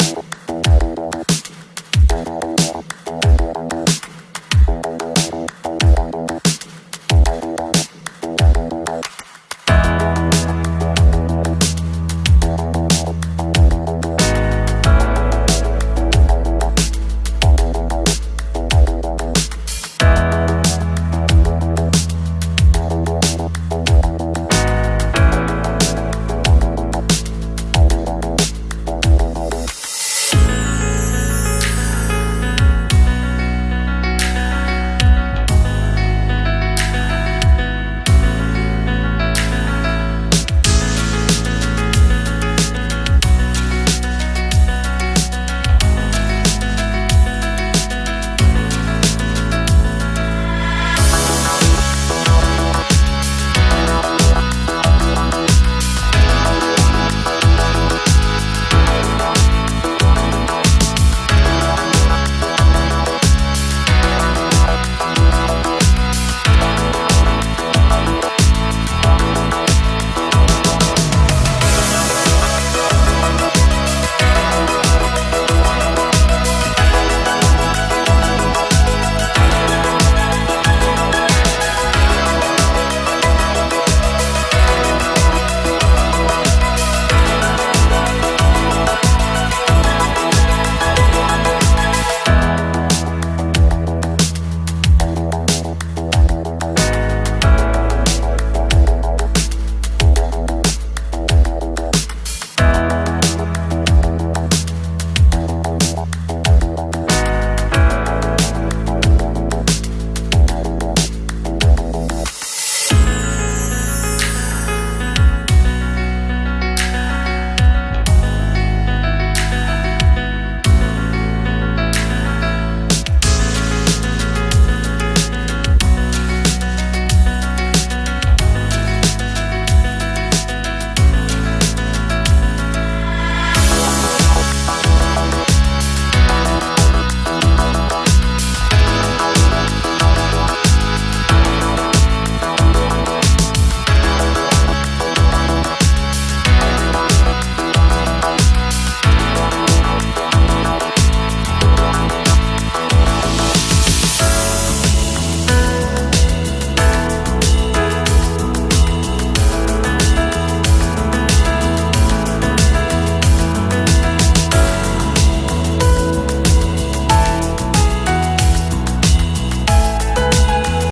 you.